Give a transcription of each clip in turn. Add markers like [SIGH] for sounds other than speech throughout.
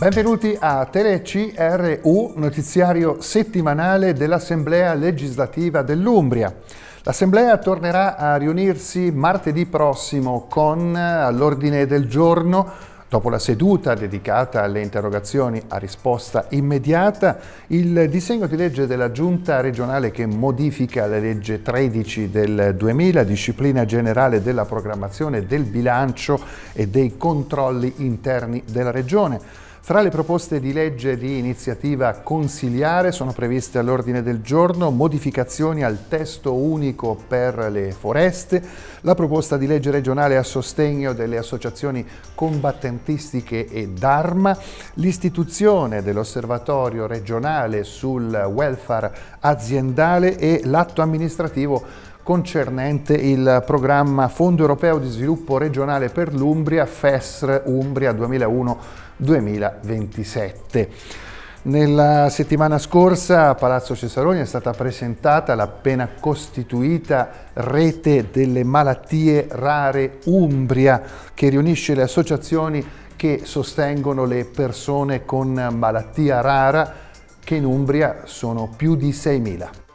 Benvenuti a TeleCRU, notiziario settimanale dell'Assemblea legislativa dell'Umbria. L'Assemblea tornerà a riunirsi martedì prossimo con all'ordine del giorno Dopo la seduta dedicata alle interrogazioni a risposta immediata, il disegno di legge della Giunta regionale che modifica la legge 13 del 2000, disciplina generale della programmazione del bilancio e dei controlli interni della Regione, fra le proposte di legge di iniziativa consiliare sono previste all'ordine del giorno modificazioni al testo unico per le foreste, la proposta di legge regionale a sostegno delle associazioni combattentistiche e d'arma, l'istituzione dell'osservatorio regionale sul welfare aziendale e l'atto amministrativo concernente il programma Fondo Europeo di Sviluppo Regionale per l'Umbria, FESR Umbria 2001 2027. Nella settimana scorsa a Palazzo Cesaroni è stata presentata l'appena costituita Rete delle Malattie Rare Umbria che riunisce le associazioni che sostengono le persone con malattia rara che in Umbria sono più di 6.000.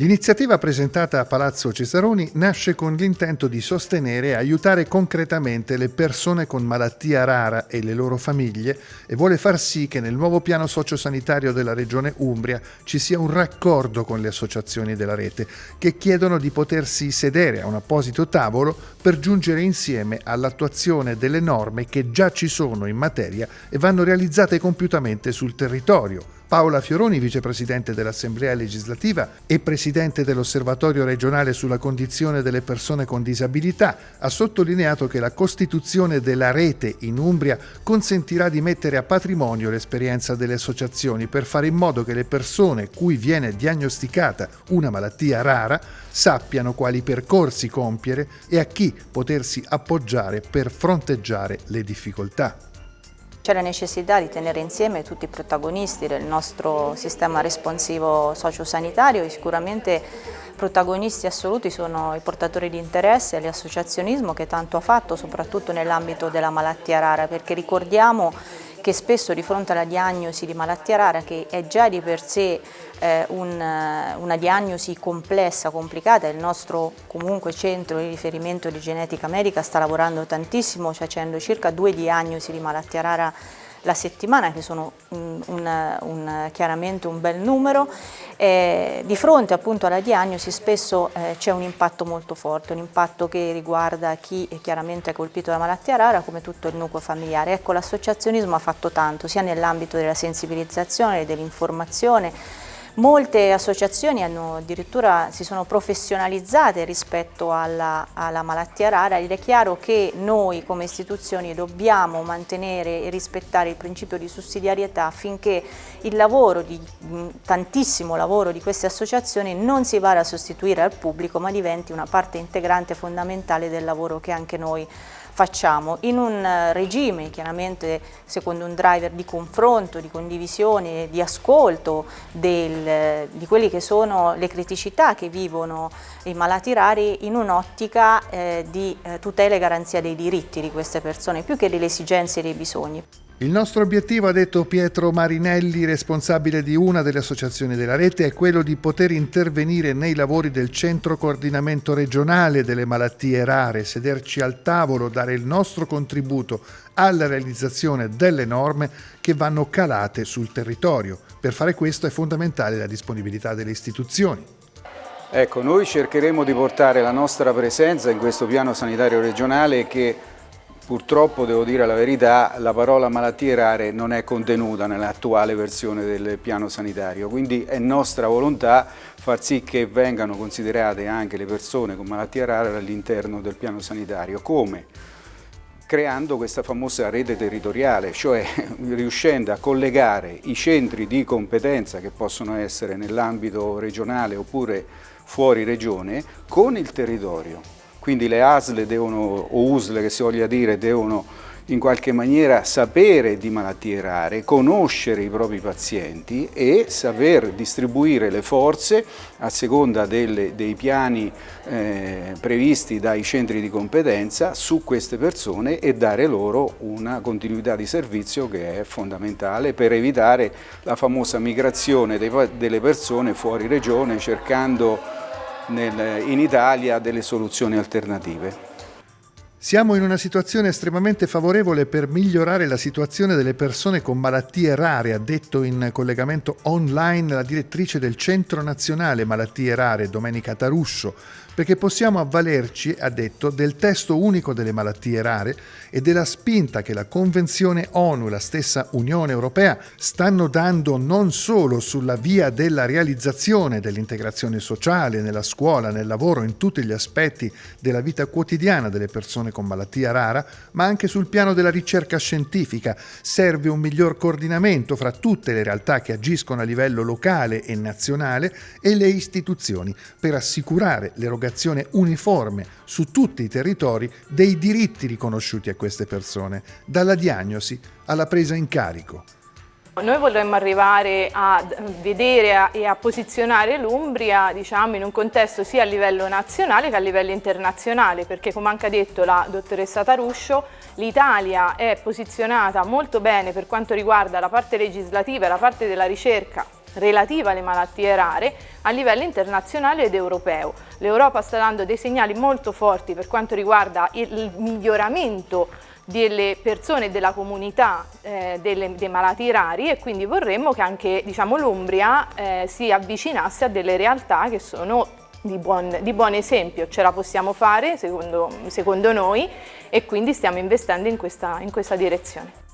L'iniziativa presentata a Palazzo Cesaroni nasce con l'intento di sostenere e aiutare concretamente le persone con malattia rara e le loro famiglie e vuole far sì che nel nuovo piano sociosanitario della Regione Umbria ci sia un raccordo con le associazioni della rete che chiedono di potersi sedere a un apposito tavolo per giungere insieme all'attuazione delle norme che già ci sono in materia e vanno realizzate compiutamente sul territorio Paola Fioroni, vicepresidente dell'Assemblea legislativa e presidente dell'Osservatorio regionale sulla condizione delle persone con disabilità, ha sottolineato che la costituzione della rete in Umbria consentirà di mettere a patrimonio l'esperienza delle associazioni per fare in modo che le persone cui viene diagnosticata una malattia rara sappiano quali percorsi compiere e a chi potersi appoggiare per fronteggiare le difficoltà. C'è la necessità di tenere insieme tutti i protagonisti del nostro sistema responsivo sociosanitario e sicuramente protagonisti assoluti sono i portatori di interesse e l'associazionismo che tanto ha fatto soprattutto nell'ambito della malattia rara perché ricordiamo che spesso di fronte alla diagnosi di malattia rara che è già di per sé eh, un, una diagnosi complessa, complicata, il nostro comunque centro di riferimento di genetica medica sta lavorando tantissimo, facendo circa due diagnosi di malattia rara la settimana, che sono un, un, chiaramente un bel numero. Eh, di fronte appunto alla diagnosi spesso eh, c'è un impatto molto forte, un impatto che riguarda chi è chiaramente è colpito da malattia rara come tutto il nucleo familiare. Ecco, l'associazionismo ha fatto tanto, sia nell'ambito della sensibilizzazione, dell'informazione, Molte associazioni hanno addirittura si sono professionalizzate rispetto alla, alla, malattia rara ed è chiaro che noi come istituzioni dobbiamo mantenere e rispettare il principio di sussidiarietà affinché il lavoro, di, tantissimo lavoro di queste associazioni non si vada a sostituire al pubblico ma diventi una parte integrante fondamentale del lavoro che anche noi facciamo in un eh, regime chiaramente secondo un driver di confronto, di condivisione, di ascolto del, di quelle che sono le criticità che vivono i malati rari in un'ottica eh, di eh, tutela e garanzia dei diritti di queste persone più che delle esigenze e dei bisogni. Il nostro obiettivo, ha detto Pietro Marinelli, responsabile di una delle associazioni della rete, è quello di poter intervenire nei lavori del centro coordinamento regionale delle malattie rare, sederci al tavolo, dare il nostro contributo alla realizzazione delle norme che vanno calate sul territorio. Per fare questo è fondamentale la disponibilità delle istituzioni. Ecco, noi cercheremo di portare la nostra presenza in questo piano sanitario regionale che Purtroppo, devo dire la verità, la parola malattie rare non è contenuta nell'attuale versione del piano sanitario, quindi è nostra volontà far sì che vengano considerate anche le persone con malattie rare all'interno del piano sanitario. Come? creando questa famosa rete territoriale, cioè [LAUGHS] riuscendo a collegare i centri di competenza che possono essere nell'ambito regionale oppure fuori regione con il territorio. Quindi le ASL devono, o USL che si voglia dire, devono in qualche maniera sapere di malattie rare, conoscere i propri pazienti e saper distribuire le forze a seconda delle, dei piani eh, previsti dai centri di competenza su queste persone e dare loro una continuità di servizio che è fondamentale per evitare la famosa migrazione dei, delle persone fuori regione cercando nel, in Italia delle soluzioni alternative. Siamo in una situazione estremamente favorevole per migliorare la situazione delle persone con malattie rare, ha detto in collegamento online la direttrice del Centro Nazionale Malattie Rare, Domenica Tarusso, perché possiamo avvalerci, ha detto, del testo unico delle malattie rare e della spinta che la Convenzione ONU e la stessa Unione Europea stanno dando non solo sulla via della realizzazione dell'integrazione sociale nella scuola, nel lavoro, in tutti gli aspetti della vita quotidiana delle persone con malattia rara, ma anche sul piano della ricerca scientifica. Serve un miglior coordinamento fra tutte le realtà che agiscono a livello locale e nazionale e le istituzioni per assicurare l'erogazione l'applicazione uniforme su tutti i territori dei diritti riconosciuti a queste persone, dalla diagnosi alla presa in carico. Noi vorremmo arrivare a vedere e a posizionare l'Umbria diciamo, in un contesto sia a livello nazionale che a livello internazionale, perché come anche ha detto la dottoressa Taruscio, l'Italia è posizionata molto bene per quanto riguarda la parte legislativa e la parte della ricerca relativa alle malattie rare a livello internazionale ed europeo. L'Europa sta dando dei segnali molto forti per quanto riguarda il miglioramento delle persone e della comunità eh, delle, dei malati rari e quindi vorremmo che anche diciamo, l'Umbria eh, si avvicinasse a delle realtà che sono di buon, di buon esempio, ce la possiamo fare secondo, secondo noi e quindi stiamo investendo in questa, in questa direzione.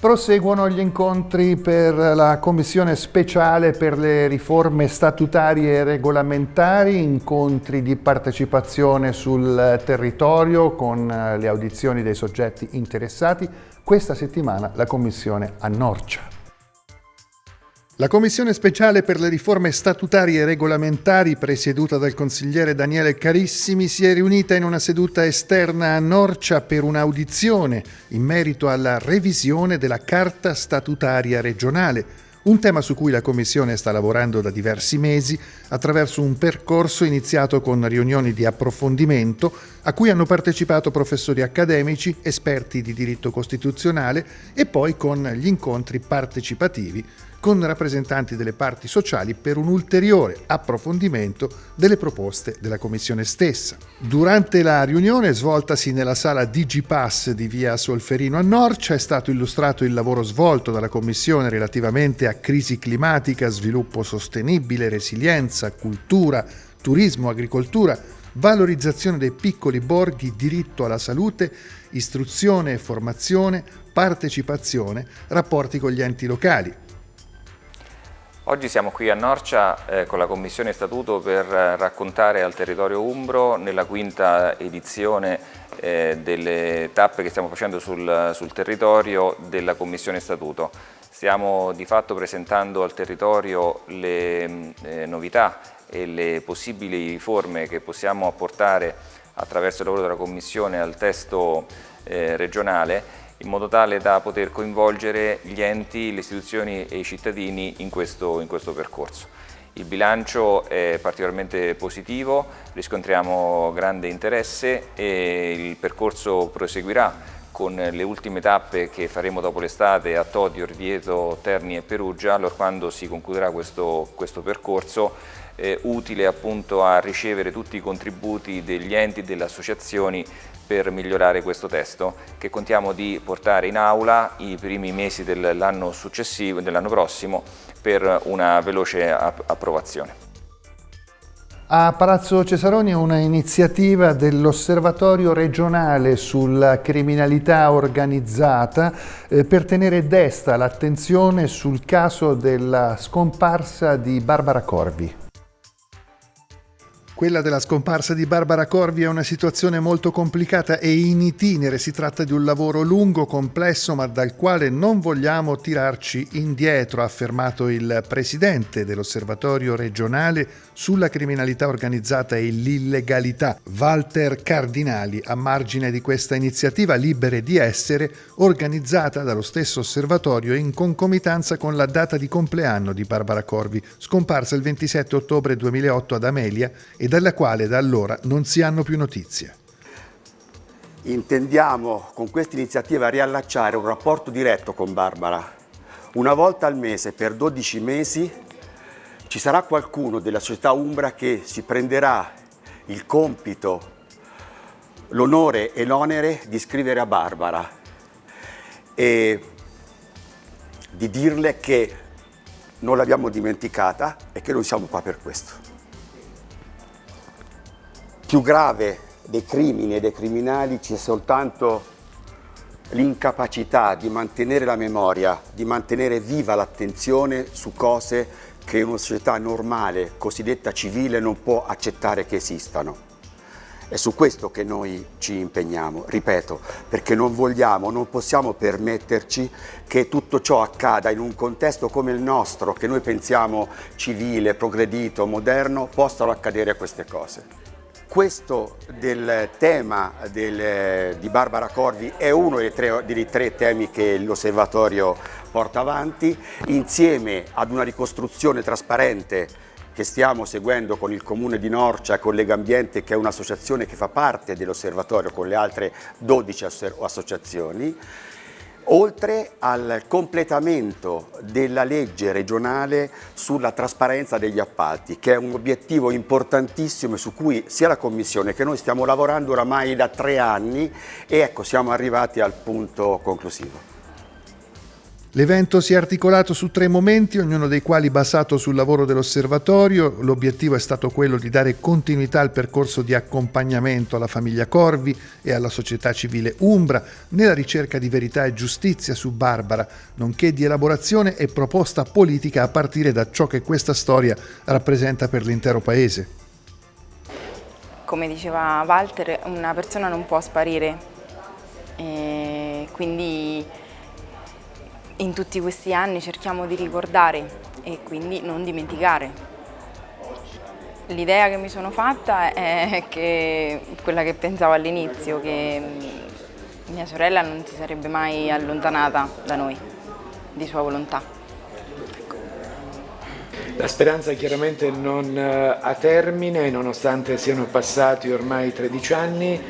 Proseguono gli incontri per la Commissione speciale per le riforme statutarie e regolamentari, incontri di partecipazione sul territorio con le audizioni dei soggetti interessati. Questa settimana la Commissione a Norcia. La Commissione speciale per le riforme statutarie e regolamentari, presieduta dal consigliere Daniele Carissimi, si è riunita in una seduta esterna a Norcia per un'audizione in merito alla revisione della Carta statutaria regionale, un tema su cui la Commissione sta lavorando da diversi mesi attraverso un percorso iniziato con riunioni di approfondimento a cui hanno partecipato professori accademici, esperti di diritto costituzionale e poi con gli incontri partecipativi con rappresentanti delle parti sociali per un ulteriore approfondimento delle proposte della Commissione stessa. Durante la riunione svoltasi nella sala Digipass di via Solferino a Norcia è stato illustrato il lavoro svolto dalla Commissione relativamente a crisi climatica, sviluppo sostenibile, resilienza, cultura, turismo, agricoltura, valorizzazione dei piccoli borghi, diritto alla salute, istruzione e formazione, partecipazione, rapporti con gli enti locali. Oggi siamo qui a Norcia eh, con la Commissione Statuto per eh, raccontare al territorio umbro nella quinta edizione eh, delle tappe che stiamo facendo sul, sul, territorio della Commissione Statuto. Stiamo di fatto presentando al territorio le eh, novità e le possibili riforme che possiamo apportare attraverso il lavoro della Commissione al testo eh, regionale in modo tale da poter coinvolgere gli enti, le istituzioni e i cittadini in questo, in questo percorso. Il bilancio è particolarmente positivo, riscontriamo grande interesse e il percorso proseguirà con le ultime tappe che faremo dopo l'estate a Todi, Orvieto, Terni e Perugia, allora quando si concluderà questo, questo percorso eh, utile appunto a ricevere tutti i contributi degli enti e delle associazioni per migliorare questo testo che contiamo di portare in aula i primi mesi dell'anno successivo, dell'anno prossimo per una veloce approvazione. A Palazzo Cesaroni una iniziativa dell'Osservatorio regionale sulla criminalità organizzata eh, per tenere desta l'attenzione sul caso della scomparsa di Barbara Corvi. Quella della scomparsa di Barbara Corvi è una situazione molto complicata e in itinere. Si tratta di un lavoro lungo, complesso, ma dal quale non vogliamo tirarci indietro, ha affermato il presidente dell'Osservatorio regionale sulla criminalità organizzata e l'illegalità, Walter Cardinali, a margine di questa iniziativa Libere di Essere, organizzata dallo stesso osservatorio in concomitanza con la data di compleanno di Barbara Corvi, scomparsa il 27 ottobre 2008 ad Amelia e dalla quale da allora non si hanno più notizie. Intendiamo con questa iniziativa riallacciare un rapporto diretto con Barbara. Una volta al mese per 12 mesi ci sarà qualcuno della società Umbra che si prenderà il compito, l'onore e l'onere di scrivere a Barbara e di dirle che non l'abbiamo dimenticata e che noi siamo qua per questo più grave dei crimini e dei criminali c'è soltanto l'incapacità di mantenere la memoria, di mantenere viva l'attenzione su cose che una società normale, cosiddetta civile, non può accettare che esistano. È su questo che noi ci impegniamo, ripeto, perché non vogliamo, non possiamo permetterci che tutto ciò accada in un contesto come il nostro, che noi pensiamo civile, progredito, moderno, possano accadere queste cose. Questo del tema del, di Barbara Corvi è uno dei tre, dei tre temi che l'osservatorio porta avanti, insieme ad una ricostruzione trasparente che stiamo seguendo con il Comune di Norcia con Legambiente, che è un'associazione che fa parte dell'osservatorio con le altre 12 associazioni, oltre al completamento della legge regionale sulla trasparenza degli appalti, che è un obiettivo importantissimo su cui sia la Commissione che noi stiamo lavorando oramai da tre anni e ecco siamo arrivati al punto conclusivo. L'evento si è articolato su tre momenti, ognuno dei quali basato sul lavoro dell'osservatorio. L'obiettivo è stato quello di dare continuità al percorso di accompagnamento alla famiglia Corvi e alla società civile Umbra nella ricerca di verità e giustizia su Barbara, nonché di elaborazione e proposta politica a partire da ciò che questa storia rappresenta per l'intero paese. Come diceva Walter, una persona non può sparire, e quindi in tutti questi anni cerchiamo di ricordare e quindi non dimenticare. L'idea che mi sono fatta è che, quella che pensavo all'inizio, che mia sorella non si sarebbe mai allontanata da noi, di sua volontà. La speranza chiaramente non eh, ha termine, nonostante siano passati ormai 13 anni.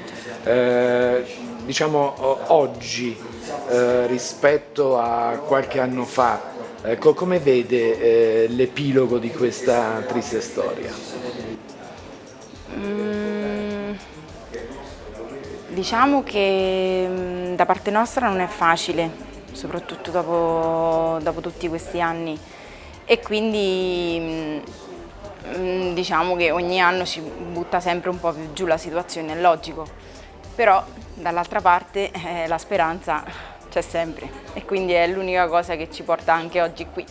Eh, diciamo oggi eh, rispetto a qualche anno fa, ecco, come vede eh, l'epilogo di questa triste storia? Mm, diciamo che mm, da parte nostra non è facile, soprattutto dopo, dopo tutti questi anni. E quindi mm, mm diciamo che ogni anno ci butta sempre un po' più giù la situazione, è logico, però dall'altra parte eh, la speranza c'è sempre e quindi è l'unica cosa che ci porta anche oggi qui.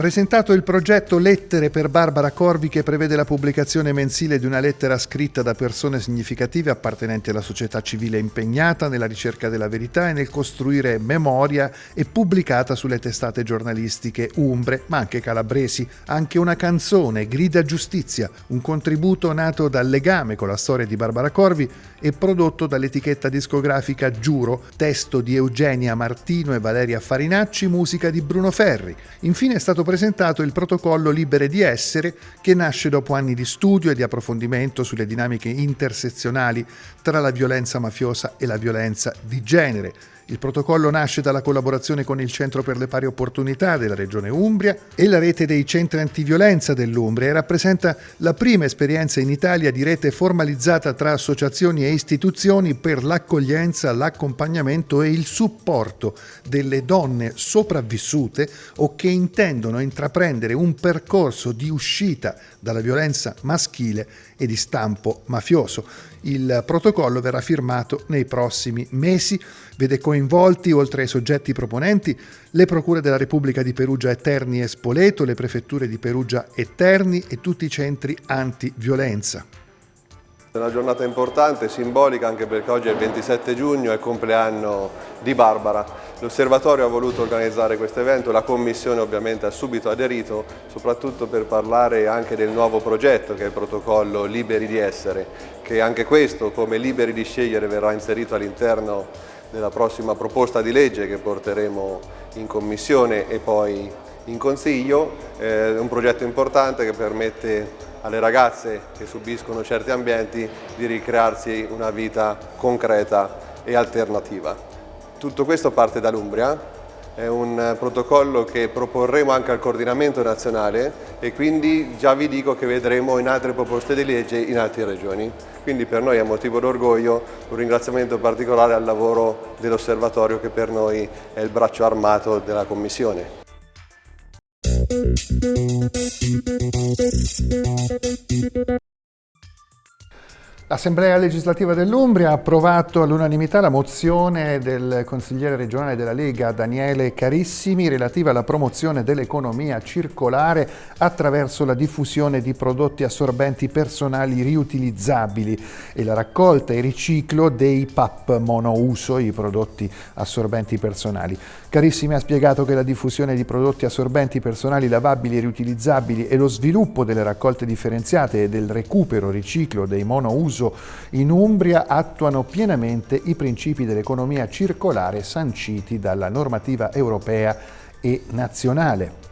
Presentato il progetto Lettere per Barbara Corvi che prevede la pubblicazione mensile di una lettera scritta da persone significative appartenenti alla società civile impegnata nella ricerca della verità e nel costruire memoria e pubblicata sulle testate giornalistiche umbre ma anche calabresi. Anche una canzone, Grida Giustizia, un contributo nato dal legame con la storia di Barbara Corvi e prodotto dall'etichetta discografica Giuro, testo di Eugenia Martino e Valeria Farinacci, musica di Bruno Ferri. Infine è stato presentato il protocollo Libere di Essere che nasce dopo anni di studio e di approfondimento sulle dinamiche intersezionali tra la violenza mafiosa e la violenza di genere il protocollo nasce dalla collaborazione con il Centro per le Pari Opportunità della Regione Umbria e la rete dei centri antiviolenza dell'Umbria e rappresenta la prima esperienza in Italia di rete formalizzata tra associazioni e istituzioni per l'accoglienza, l'accompagnamento e il supporto delle donne sopravvissute o che intendono intraprendere un percorso di uscita dalla violenza maschile e di stampo mafioso. Il protocollo verrà firmato nei prossimi mesi, vede coinvolti, oltre ai soggetti proponenti, le procure della Repubblica di Perugia e Terni e Spoleto, le prefetture di Perugia e Terni e tutti i centri antiviolenza. È una giornata importante, simbolica anche perché oggi è il 27 giugno, è il compleanno di Barbara. L'osservatorio ha voluto organizzare questo evento, la commissione ovviamente ha subito aderito, soprattutto per parlare anche del nuovo progetto che è il protocollo Liberi di Essere, che anche questo come Liberi di Scegliere verrà inserito all'interno della prossima proposta di legge che porteremo in commissione e poi in consiglio. È un progetto importante che permette alle ragazze che subiscono certi ambienti di ricrearsi una vita concreta e alternativa. Tutto questo parte dall'Umbria, è un protocollo che proporremo anche al coordinamento nazionale e quindi già vi dico che vedremo in altre proposte di legge in altre regioni. Quindi per noi è motivo d'orgoglio, un ringraziamento particolare al lavoro dell'osservatorio che per noi è il braccio armato della Commissione. L'Assemblea legislativa dell'Umbria ha approvato all'unanimità la mozione del consigliere regionale della Lega Daniele Carissimi relativa alla promozione dell'economia circolare attraverso la diffusione di prodotti assorbenti personali riutilizzabili e la raccolta e riciclo dei PAP monouso, i prodotti assorbenti personali. Carissimi ha spiegato che la diffusione di prodotti assorbenti personali lavabili e riutilizzabili e lo sviluppo delle raccolte differenziate e del recupero riciclo dei monouso uso in Umbria attuano pienamente i principi dell'economia circolare sanciti dalla normativa europea e nazionale.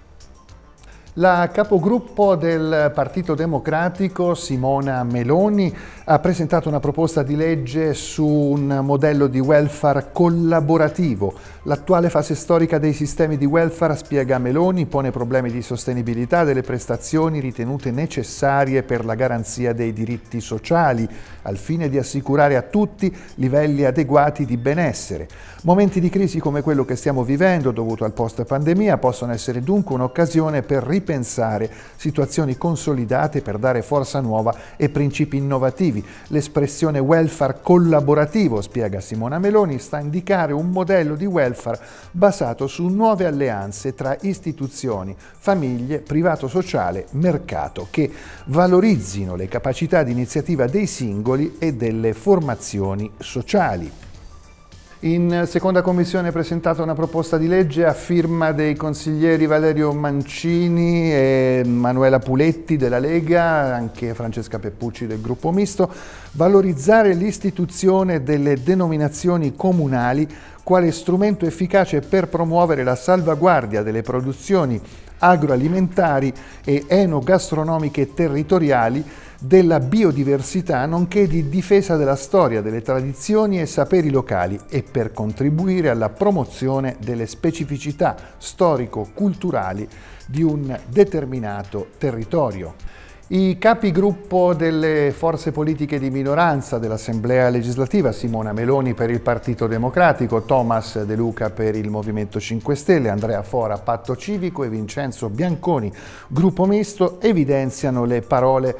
La capogruppo del Partito Democratico, Simona Meloni, ha presentato una proposta di legge su un modello di welfare collaborativo. L'attuale fase storica dei sistemi di welfare, spiega Meloni, pone problemi di sostenibilità delle prestazioni ritenute necessarie per la garanzia dei diritti sociali, al fine di assicurare a tutti livelli adeguati di benessere. Momenti di crisi come quello che stiamo vivendo, dovuto al post-pandemia, possono essere dunque un'occasione per ripensare situazioni consolidate per dare forza nuova e principi innovativi. L'espressione welfare collaborativo, spiega Simona Meloni, sta a indicare un modello di welfare basato su nuove alleanze tra istituzioni, famiglie, privato sociale, mercato, che valorizzino le capacità di iniziativa dei singoli e delle formazioni sociali. In seconda commissione è presentata una proposta di legge a firma dei consiglieri Valerio Mancini e Manuela Puletti della Lega, anche Francesca Peppucci del gruppo misto, valorizzare l'istituzione delle denominazioni comunali quale strumento efficace per promuovere la salvaguardia delle produzioni agroalimentari e enogastronomiche territoriali della biodiversità nonché di difesa della storia, delle tradizioni e saperi locali e per contribuire alla promozione delle specificità storico-culturali di un determinato territorio. I capigruppo delle forze politiche di minoranza dell'Assemblea legislativa, Simona Meloni per il Partito Democratico, Thomas De Luca per il Movimento 5 Stelle, Andrea Fora Patto Civico e Vincenzo Bianconi, gruppo misto, evidenziano le parole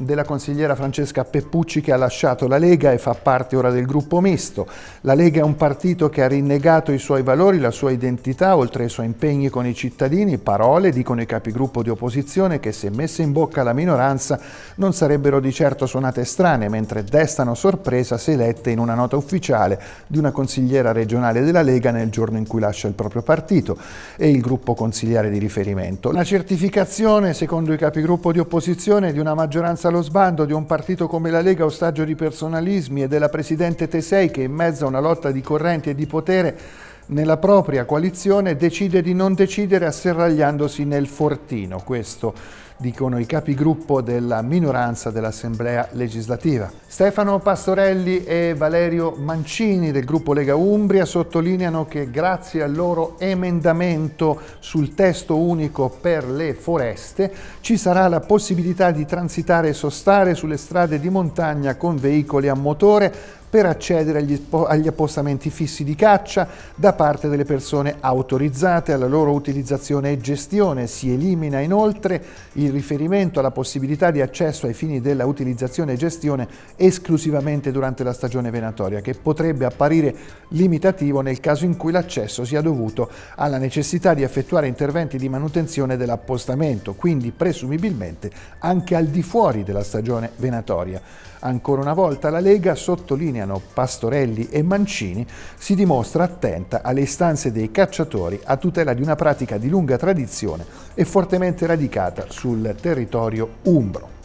della consigliera Francesca Peppucci che ha lasciato la Lega e fa parte ora del gruppo misto. La Lega è un partito che ha rinnegato i suoi valori, la sua identità, oltre ai suoi impegni con i cittadini, parole, dicono i capigruppo di opposizione, che se messe in bocca alla minoranza non sarebbero di certo suonate strane, mentre destano sorpresa se lette in una nota ufficiale di una consigliera regionale della Lega nel giorno in cui lascia il proprio partito e il gruppo consigliare di riferimento. La certificazione, secondo i capigruppo di opposizione, di una maggioranza allo sbando di un partito come la Lega ostaggio di personalismi e della Presidente Tesei che in mezzo a una lotta di correnti e di potere nella propria coalizione decide di non decidere asserragliandosi nel fortino. Questo dicono i capigruppo della minoranza dell'Assemblea legislativa. Stefano Pastorelli e Valerio Mancini del gruppo Lega Umbria sottolineano che grazie al loro emendamento sul testo unico per le foreste ci sarà la possibilità di transitare e sostare sulle strade di montagna con veicoli a motore per accedere agli, agli, appostamenti fissi di caccia da parte delle persone autorizzate alla loro utilizzazione e gestione. Si elimina inoltre il riferimento alla possibilità di accesso ai fini della utilizzazione e gestione esclusivamente durante la stagione venatoria, che potrebbe apparire limitativo nel caso in cui l'accesso sia dovuto alla necessità di effettuare interventi di manutenzione dell'appostamento, quindi presumibilmente anche al di fuori della stagione venatoria. Ancora una volta la Lega, sottolineano Pastorelli e Mancini, si dimostra attenta alle istanze dei cacciatori a tutela di una pratica di lunga tradizione e fortemente radicata sul territorio umbro.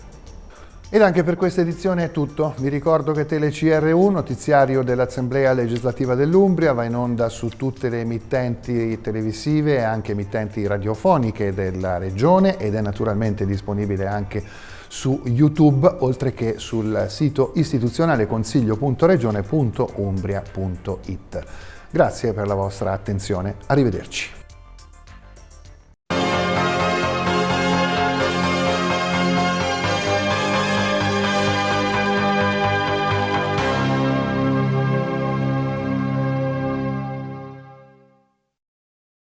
Ed anche per questa edizione è tutto. Vi ricordo che TeleCRU, notiziario dell'Assemblea legislativa dell'Umbria, va in onda su tutte le emittenti televisive e anche emittenti radiofoniche della regione ed è naturalmente disponibile anche su YouTube, oltre che sul sito istituzionale consiglio.regione.umbria.it. Grazie per la vostra attenzione, arrivederci.